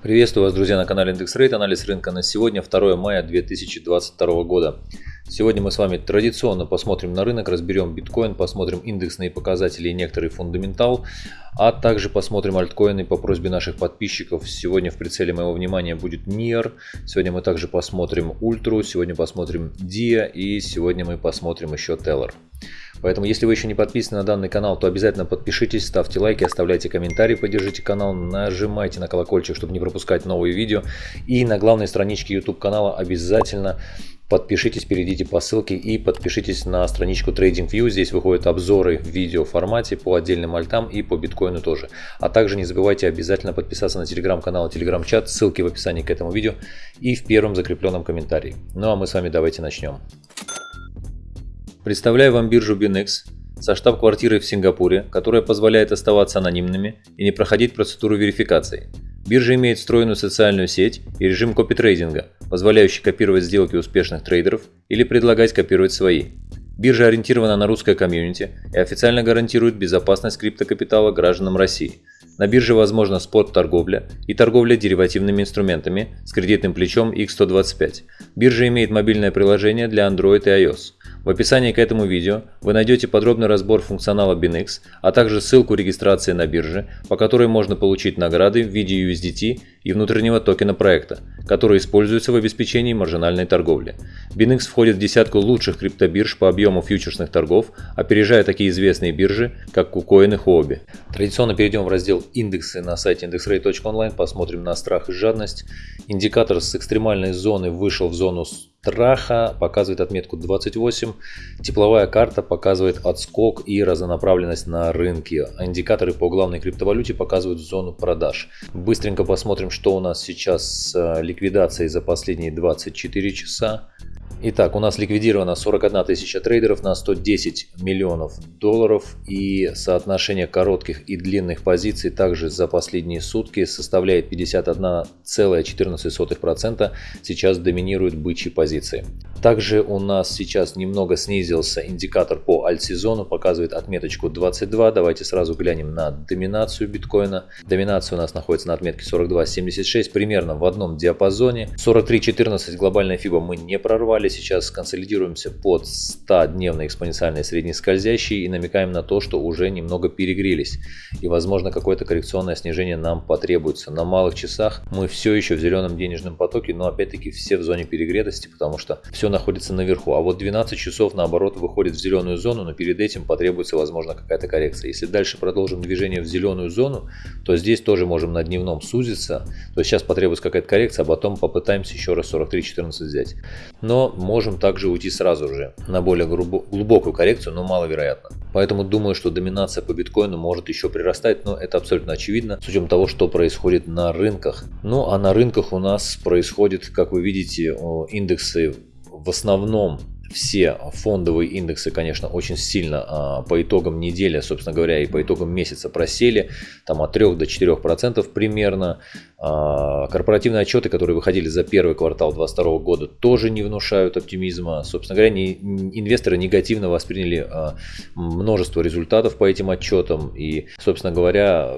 Приветствую вас, друзья, на канале Индекс Рейт. Анализ рынка на сегодня, 2 мая 2022 года. Сегодня мы с вами традиционно посмотрим на рынок, разберем биткоин, посмотрим индексные показатели и некоторый фундаментал, а также посмотрим альткоины по просьбе наших подписчиков. Сегодня в прицеле моего внимания будет NIR, сегодня мы также посмотрим Ультру, сегодня посмотрим DIA и сегодня мы посмотрим еще Teller. Поэтому, если вы еще не подписаны на данный канал, то обязательно подпишитесь, ставьте лайки, оставляйте комментарии, поддержите канал, нажимайте на колокольчик, чтобы не пропускать новые видео. И на главной страничке YouTube канала обязательно Подпишитесь, перейдите по ссылке и подпишитесь на страничку TradingView. Здесь выходят обзоры в видео формате по отдельным альтам и по биткоину тоже. А также не забывайте обязательно подписаться на телеграм-канал и телеграм-чат. Ссылки в описании к этому видео и в первом закрепленном комментарии. Ну а мы с вами давайте начнем. Представляю вам биржу BinX со штаб-квартирой в Сингапуре, которая позволяет оставаться анонимными и не проходить процедуру верификации. Биржа имеет встроенную социальную сеть и режим копитрейдинга, позволяющий копировать сделки успешных трейдеров или предлагать копировать свои. Биржа ориентирована на русское комьюнити и официально гарантирует безопасность криптокапитала гражданам России. На бирже возможна спот-торговля и торговля деривативными инструментами с кредитным плечом X125. Биржа имеет мобильное приложение для Android и iOS. В описании к этому видео вы найдете подробный разбор функционала BinX, а также ссылку регистрации на бирже, по которой можно получить награды в виде USDT и внутреннего токена проекта, который используется в обеспечении маржинальной торговли. BinX входит в десятку лучших криптобирж по объему фьючерсных торгов, опережая такие известные биржи, как KuCoin и Huobi. Традиционно перейдем в раздел «Индексы» на сайте indexrate.online, посмотрим на страх и жадность. Индикатор с экстремальной зоны вышел в зону страха, показывает отметку 28. Тепловая карта показывает отскок и разнонаправленность на рынке. Индикаторы по главной криптовалюте показывают зону продаж. Быстренько посмотрим, что у нас сейчас с ликвидацией за последние 24 часа. Итак, у нас ликвидировано 41 тысяча трейдеров на 110 миллионов долларов и соотношение коротких и длинных позиций также за последние сутки составляет 51,14%. Сейчас доминируют бычьи позиции. Также у нас сейчас немного снизился индикатор по альт-сезону, показывает отметочку 22. Давайте сразу глянем на доминацию биткоина. Доминация у нас находится на отметке 42.76, примерно в одном диапазоне. 43.14 глобальная фиба мы не прорвали сейчас консолидируемся под 100-дневной экспоненциальной среднескользящей и намекаем на то, что уже немного перегрелись. И возможно какое-то коррекционное снижение нам потребуется. На малых часах мы все еще в зеленом денежном потоке, но опять-таки все в зоне перегретости, потому что все находится наверху. А вот 12 часов наоборот выходит в зеленую зону, но перед этим потребуется возможно какая-то коррекция. Если дальше продолжим движение в зеленую зону, то здесь тоже можем на дневном сузиться. То есть сейчас потребуется какая-то коррекция, а потом попытаемся еще раз 43.14 взять. Но можем также уйти сразу же на более глубокую коррекцию, но маловероятно. Поэтому думаю, что доминация по биткоину может еще прирастать, но это абсолютно очевидно с учетом того, что происходит на рынках. Ну а на рынках у нас происходит, как вы видите, индексы в основном все фондовые индексы, конечно, очень сильно а, по итогам недели, собственно говоря, и по итогам месяца просели, там от 3 до 4 процентов примерно. А, корпоративные отчеты, которые выходили за первый квартал 2022 года, тоже не внушают оптимизма. Собственно говоря, не, инвесторы негативно восприняли а, множество результатов по этим отчетам. И, собственно говоря,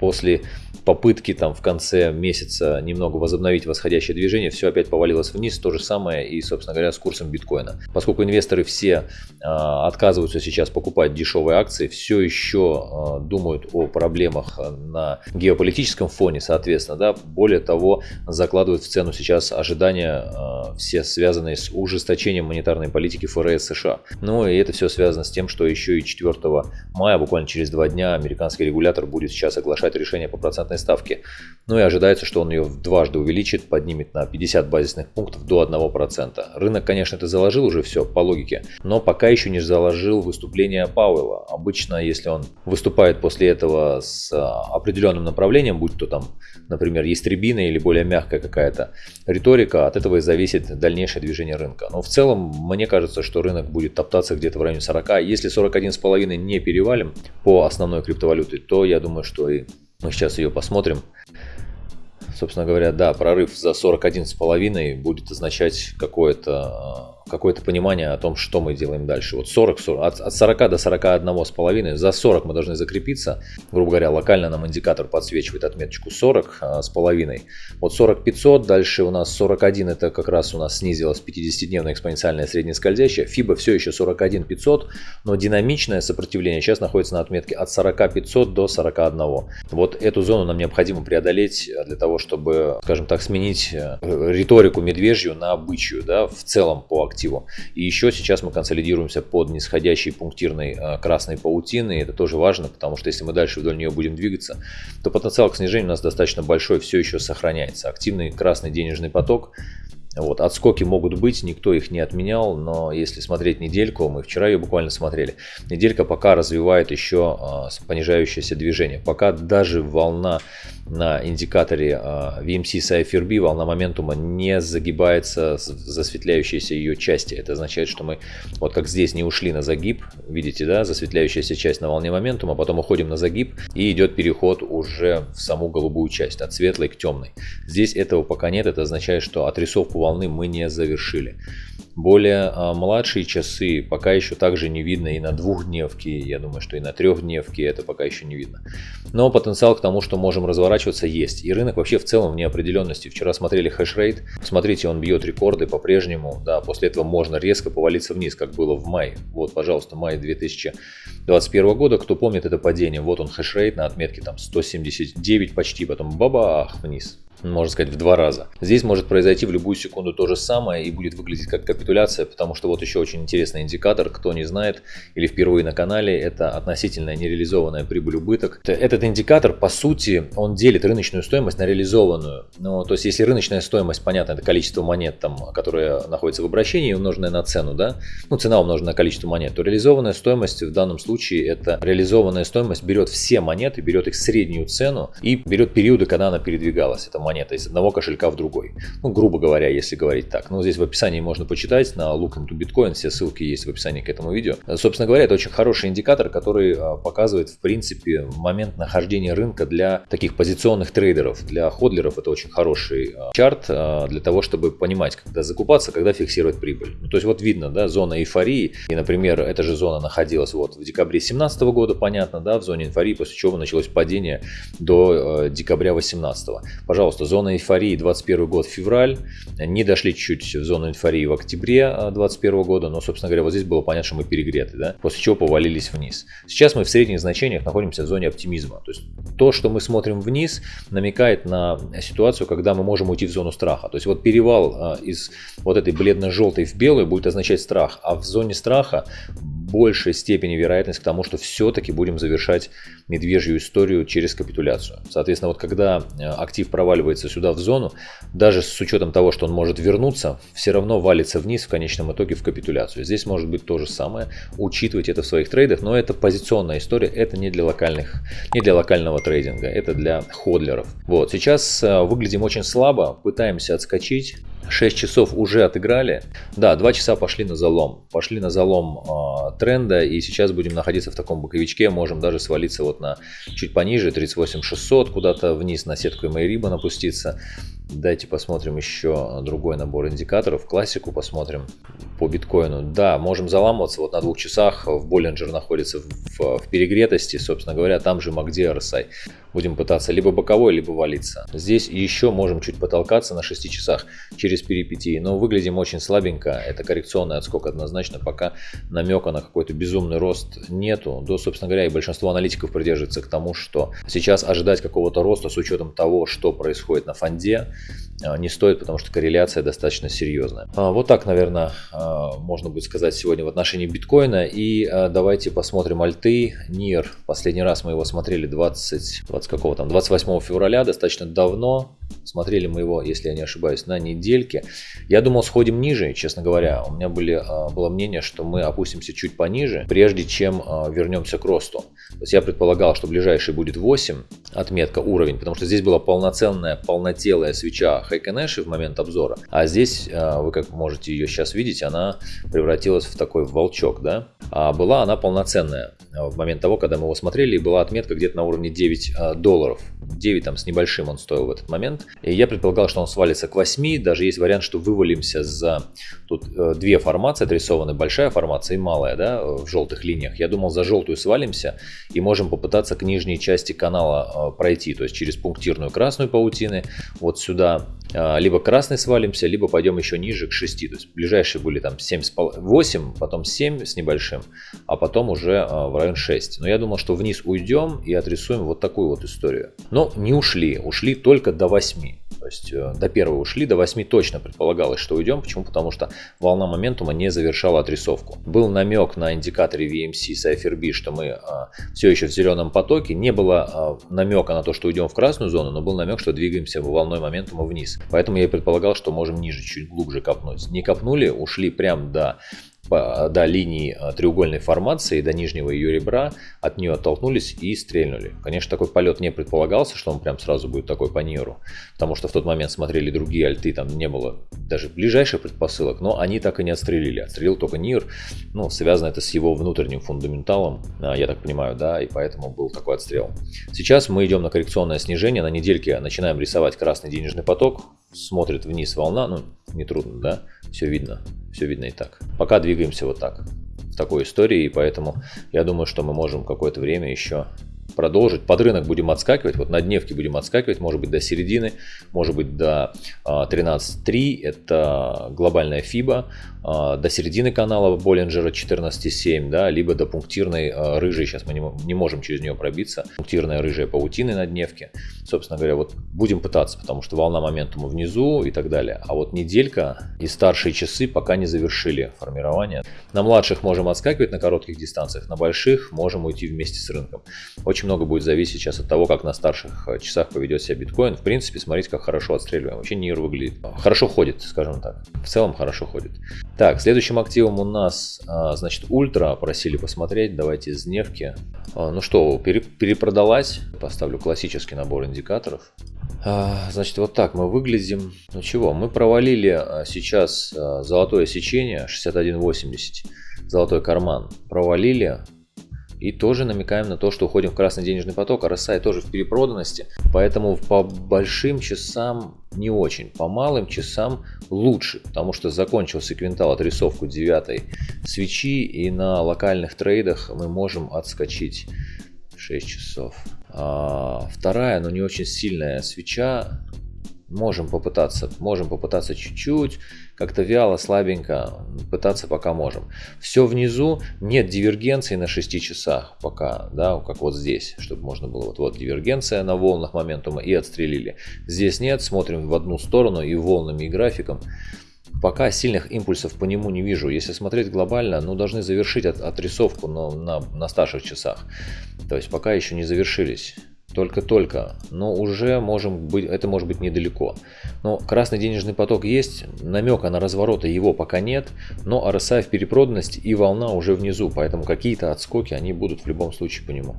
после попытки там в конце месяца немного возобновить восходящее движение, все опять повалилось вниз. То же самое и, собственно говоря, с курсом биткоина. Поскольку инвесторы все а, отказываются сейчас покупать дешевые акции, все еще думают о проблемах на геополитическом фоне, соответственно, да, более того, закладывают в цену сейчас ожидания э, все связанные с ужесточением монетарной политики ФРС США. Ну и это все связано с тем, что еще и 4 мая, буквально через два дня, американский регулятор будет сейчас оглашать решение по процентной ставке. Ну и ожидается, что он ее дважды увеличит, поднимет на 50 базисных пунктов до 1%. Рынок, конечно, это заложил уже все по логике, но пока еще не заложил выступление Пауэлла. Обычно, если он выступает после этого с а, определенным направлением, будь то там, например, например, ястребиная или более мягкая какая-то риторика, от этого и зависит дальнейшее движение рынка. Но в целом, мне кажется, что рынок будет топтаться где-то в районе 40. Если 41,5 не перевалим по основной криптовалюте, то я думаю, что и мы сейчас ее посмотрим. Собственно говоря, да, прорыв за 41,5 будет означать какое-то какое-то понимание о том, что мы делаем дальше. Вот 40, 40 от, от 40 до 41 с половиной, за 40 мы должны закрепиться. Грубо говоря, локально нам индикатор подсвечивает отметочку 40 а, с половиной. Вот 40 500, дальше у нас 41, это как раз у нас снизилась 50-дневная экспоненциальная среднескользящая. FIBA все еще 41 500, но динамичное сопротивление сейчас находится на отметке от 40 500 до 41. Вот эту зону нам необходимо преодолеть для того, чтобы, скажем так, сменить э, риторику медвежью на бычью, да, в целом по активу. И еще сейчас мы консолидируемся под нисходящей пунктирной э, красной паутиной. Это тоже важно, потому что если мы дальше вдоль нее будем двигаться, то потенциал к снижению у нас достаточно большой, все еще сохраняется. Активный красный денежный поток вот, отскоки могут быть, никто их не отменял, но если смотреть недельку, мы вчера ее буквально смотрели, неделька пока развивает еще а, понижающееся движение. Пока даже волна на индикаторе а, VMC Cypher волна моментума не загибается засветляющейся ее части. Это означает, что мы вот как здесь не ушли на загиб, видите, да, засветляющаяся часть на волне моментума, потом уходим на загиб и идет переход уже в саму голубую часть, от светлой к темной. Здесь этого пока нет, это означает, что отрисовку волны мы не завершили. Более а, младшие часы пока еще также не видно и на двухдневке, я думаю, что и на трехдневке это пока еще не видно. Но потенциал к тому, что можем разворачиваться, есть. И рынок вообще в целом в неопределенности. Вчера смотрели хэшрейт, смотрите, он бьет рекорды по-прежнему. Да, после этого можно резко повалиться вниз, как было в мае. Вот, пожалуйста, май 2021 года. Кто помнит это падение? Вот он хэшрейт на отметке там 179 почти, потом бабах вниз можно сказать, в два раза. Здесь может произойти в любую секунду то же самое и будет выглядеть как капитуляция, потому что вот еще очень интересный индикатор, кто не знает или впервые на канале, это относительная нереализованная прибыль-убыток. Этот индикатор, по сути, он делит рыночную стоимость на реализованную. Ну, то есть, если рыночная стоимость, понятно, это количество монет, там, которые находятся в обращении, умноженное на цену, да, ну, цена умножена на количество монет, то реализованная стоимость в данном случае, это реализованная стоимость берет все монеты, берет их среднюю цену и берет периоды, когда она передвигалась. Это монета из одного кошелька в другой. Ну, грубо говоря, если говорить так. Ну, здесь в описании можно почитать на Look into Bitcoin, все ссылки есть в описании к этому видео. Собственно говоря, это очень хороший индикатор, который а, показывает, в принципе, момент нахождения рынка для таких позиционных трейдеров. Для ходлеров это очень хороший а, чарт для того, чтобы понимать, когда закупаться, когда фиксировать прибыль. Ну, то есть вот видно, да, зона эйфории, и, например, эта же зона находилась вот в декабре 2017 года, понятно, да, в зоне эйфории, после чего началось падение до декабря 2018. Пожалуйста, просто зона эйфории 21 год февраль, не дошли чуть-чуть в зону эйфории в октябре 21 года, но, собственно говоря, вот здесь было понятно, что мы перегреты, да, после чего повалились вниз. Сейчас мы в средних значениях находимся в зоне оптимизма, то есть то, что мы смотрим вниз, намекает на ситуацию, когда мы можем уйти в зону страха. То есть вот перевал а, из вот этой бледно-желтой в белую будет означать страх, а в зоне страха большей степени вероятность к тому, что все-таки будем завершать медвежью историю через капитуляцию. Соответственно, вот когда э, актив проваливается сюда в зону, даже с учетом того, что он может вернуться, все равно валится вниз в конечном итоге в капитуляцию. Здесь может быть то же самое, учитывать это в своих трейдах, но это позиционная история, это не для локальных, не для локального трейдинга, это для ходлеров. Вот, сейчас э, выглядим очень слабо, пытаемся отскочить, 6 часов уже отыграли. Да, 2 часа пошли на залом. Пошли на залом э, тренда и сейчас будем находиться в таком боковичке. Можем даже свалиться вот на чуть пониже, 38 600, куда-то вниз на сетку и Майриба напуститься. Дайте посмотрим еще другой набор индикаторов. Классику посмотрим по биткоину. Да, можем заламываться вот на двух часах. В Боллинджер находится в, в, перегретости. Собственно говоря, там же MACD RSI. Будем пытаться либо боковой, либо валиться. Здесь еще можем чуть потолкаться на 6 часах через перипетии. Но выглядим очень слабенько. Это коррекционный отскок однозначно. Пока намека на какой-то безумный рост нету. Да, собственно говоря, и большинство аналитиков придерживается к тому, что сейчас ожидать какого-то роста с учетом того, что происходит на фонде, а, не стоит, потому что корреляция достаточно серьезная. А, вот так, наверное, а, можно будет сказать сегодня в отношении биткоина. И давайте посмотрим альты. НИР. Последний раз мы его смотрели 20, 20 какого там, 28 февраля, достаточно давно. Смотрели мы его, если я не ошибаюсь, на недельке. Я думал, сходим ниже, честно говоря. У меня были, было мнение, что мы опустимся чуть пониже, прежде чем вернемся к росту. То есть я предполагал, что ближайший будет 8, отметка уровень, потому что здесь была полноценная, полнотелая свеча Хайкенеши в момент обзора. А здесь, а, вы как можете ее сейчас видеть, она превратилась в такой волчок, да. А была она полноценная в момент того, когда мы его смотрели, и была отметка где-то на уровне 9 а, долларов. 9 там с небольшим он стоил в этот момент. И я предполагал, что он свалится к 8, даже есть вариант, что вывалимся за... Тут э, две формации отрисованы, большая формация и малая, да, в желтых линиях. Я думал, за желтую свалимся и можем попытаться к нижней части канала э, пройти, то есть через пунктирную красную паутины, вот сюда, э, либо красный свалимся, либо пойдем еще ниже к 6, то есть ближайшие были там 7, 8, потом 7 с небольшим, а потом уже э, в район 6. Но я думал, что вниз уйдем и отрисуем вот такую вот историю. Но не ушли, ушли только до 8. Есть э, до первого ушли, до 8 точно предполагалось, что уйдем. Почему? Потому что волна моментума не завершала отрисовку. Был намек на индикаторе VMC Cypher B, что мы а, все еще в зеленом потоке. Не было а, намека на то, что уйдем в красную зону, но был намек, что двигаемся волной моментума вниз. Поэтому я предполагал, что можем ниже, чуть глубже копнуть. Не копнули, ушли прям до до линии а, треугольной формации, до нижнего ее ребра, от нее оттолкнулись и стрельнули. Конечно, такой полет не предполагался, что он прям сразу будет такой по ниру, потому что в тот момент смотрели другие альты, там не было даже ближайших предпосылок, но они так и не отстрелили. Отстрелил только Нир, ну, связано это с его внутренним фундаменталом, а, я так понимаю, да, и поэтому был такой отстрел. Сейчас мы идем на коррекционное снижение, на недельке начинаем рисовать красный денежный поток, смотрит вниз волна, ну, не трудно, да, все видно, все видно и так. Пока двигаемся вот так, в такой истории, и поэтому я думаю, что мы можем какое-то время еще продолжить. Под рынок будем отскакивать, вот на дневке будем отскакивать, может быть до середины, может быть до 13.3, а, это глобальная FIBA, а, до середины канала Боллинджера 14.7, да, либо до пунктирной а, рыжей, сейчас мы не, можем через нее пробиться, пунктирная рыжая паутины на дневке. Собственно говоря, вот будем пытаться, потому что волна моментума внизу и так далее. А вот неделька и старшие часы пока не завершили формирование. На младших можем отскакивать на коротких дистанциях, на больших можем уйти вместе с рынком. Очень много будет зависеть сейчас от того, как на старших а, часах поведет себя биткоин. В принципе, смотрите, как хорошо отстреливаем. Вообще НИР выглядит. Хорошо ходит, скажем так. В целом хорошо ходит. Так, следующим активом у нас, а, значит, Ультра просили посмотреть. Давайте из дневки. А, ну что, перепродалась. Поставлю классический набор индикаторов. Значит, вот так мы выглядим. Ну чего, мы провалили сейчас золотое сечение 61.80. Золотой карман. Провалили. И тоже намекаем на то, что уходим в красный денежный поток, а RSI тоже в перепроданности. Поэтому по большим часам не очень, по малым часам лучше, потому что закончился квинтал отрисовку 9 свечи и на локальных трейдах мы можем отскочить 6 часов. А, вторая, но не очень сильная свеча Можем попытаться, можем попытаться чуть-чуть, как-то вяло, слабенько, пытаться пока можем. Все внизу, нет дивергенции на 6 часах пока, да, как вот здесь, чтобы можно было, вот, вот дивергенция на волнах моментума и отстрелили. Здесь нет, смотрим в одну сторону и волнами, и графиком. Пока сильных импульсов по нему не вижу. Если смотреть глобально, ну должны завершить от, отрисовку но на, на старших часах. То есть пока еще не завершились только-только, но уже можем быть, это может быть недалеко. Но красный денежный поток есть, намека на развороты его пока нет, но RSI в перепроданности и волна уже внизу, поэтому какие-то отскоки они будут в любом случае по нему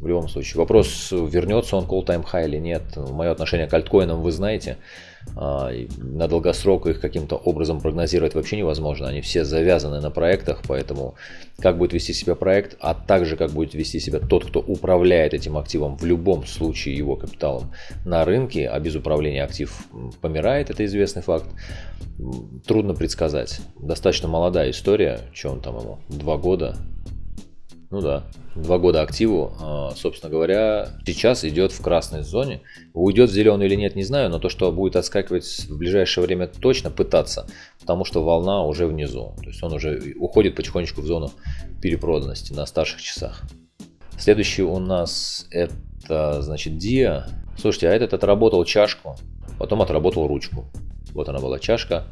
в любом случае. Вопрос, вернется он call time high или нет. Мое отношение к альткоинам вы знаете. А, на долгосрок их каким-то образом прогнозировать вообще невозможно. Они все завязаны на проектах, поэтому как будет вести себя проект, а также как будет вести себя тот, кто управляет этим активом, в любом случае его капиталом на рынке, а без управления актив помирает, это известный факт, трудно предсказать. Достаточно молодая история, он там ему, два года, ну да, два года активу, а, собственно говоря, сейчас идет в красной зоне. Уйдет в зеленую или нет, не знаю, но то, что будет отскакивать в ближайшее время точно пытаться, потому что волна уже внизу. То есть он уже уходит потихонечку в зону перепроданности на старших часах. Следующий у нас это, значит, Dia. Слушайте, а этот отработал чашку, потом отработал ручку. Вот она была чашка,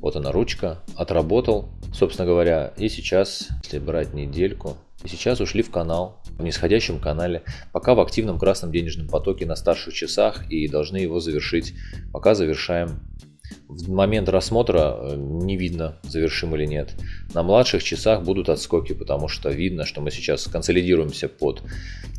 вот она ручка, отработал, собственно говоря, и сейчас, если брать недельку, и сейчас ушли в канал, в нисходящем канале, пока в активном красном денежном потоке на старших часах и должны его завершить. Пока завершаем. В момент рассмотра э, не видно, завершим или нет. На младших часах будут отскоки, потому что видно, что мы сейчас консолидируемся под...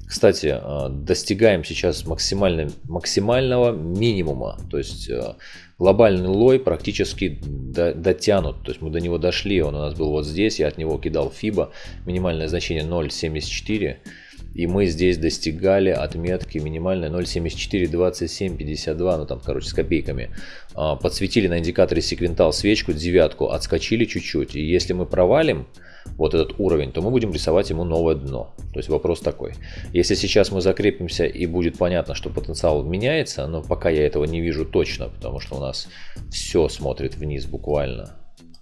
Кстати, э, достигаем сейчас максимального минимума. То есть э, глобальный лой практически до, дотянут. То есть мы до него дошли, он у нас был вот здесь, я от него кидал FIBA, минимальное значение 0.74. И мы здесь достигали отметки минимальной 0.74, 27, 52, ну там, короче, с копейками. А, подсветили на индикаторе секвентал свечку, девятку, отскочили чуть-чуть. И если мы провалим, вот этот уровень, то мы будем рисовать ему новое дно. То есть вопрос такой. Если сейчас мы закрепимся и будет понятно, что потенциал меняется, но пока я этого не вижу точно, потому что у нас все смотрит вниз буквально,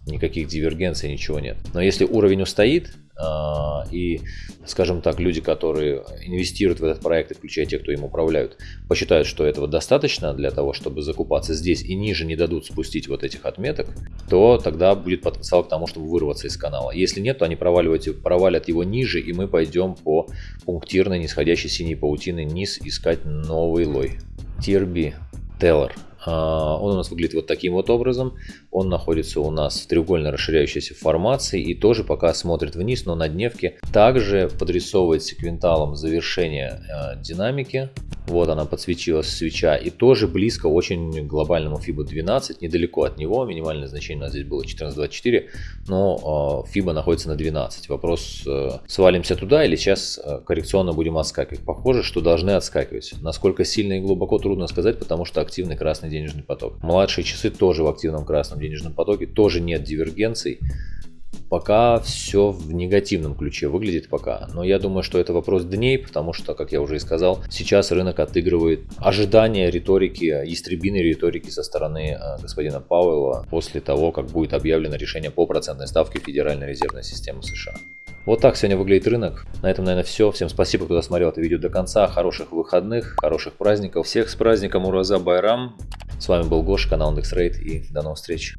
никаких дивергенций, ничего нет. Но если уровень устоит, а, и, скажем так, люди, которые инвестируют в этот проект, включая те, кто им управляют, посчитают, что этого достаточно для того, чтобы закупаться здесь и ниже не дадут спустить вот этих отметок, то тогда будет потенциал к тому, чтобы вырваться из канала. Если нет, то они проваливают, провалят его ниже, и мы пойдем по пунктирной нисходящей синей паутины низ искать новый лой. Тирби Теллер. А, он у нас выглядит вот таким вот образом. Он находится у нас в треугольно расширяющейся формации и тоже пока смотрит вниз, но на дневке также подрисовывает секвенталом завершение э, динамики. Вот она подсветилась свеча и тоже близко очень к глобальному FIBA 12, недалеко от него. Минимальное значение у нас здесь было 14.24, но э, FIBA находится на 12. Вопрос, э, свалимся туда или сейчас э, коррекционно будем отскакивать. Похоже, что должны отскакивать. Насколько сильно и глубоко трудно сказать, потому что активный красный денежный поток. Младшие часы тоже в активном красном денежном потоке, тоже нет дивергенций. Пока все в негативном ключе выглядит пока. Но я думаю, что это вопрос дней, потому что, как я уже и сказал, сейчас рынок отыгрывает ожидания риторики, истребиной риторики со стороны э, господина Пауэлла после того, как будет объявлено решение по процентной ставке Федеральной резервной системы США. Вот так сегодня выглядит рынок. На этом, наверное, все. Всем спасибо, кто досмотрел это видео до конца. Хороших выходных, хороших праздников. Всех с праздником Ураза Байрам. С вами был Гоша, канал IndexRate и до новых встреч.